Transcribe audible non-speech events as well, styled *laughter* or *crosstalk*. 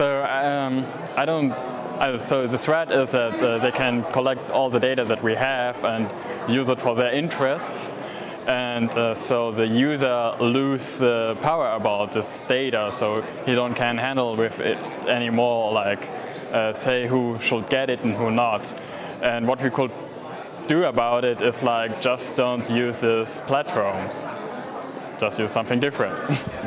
So um, I don't. So the threat is that uh, they can collect all the data that we have and use it for their interest. And uh, so the user lose uh, power about this data so he don't can handle with it anymore like uh, say who should get it and who not. And what we could do about it is like just don't use these platforms. Just use something different. *laughs*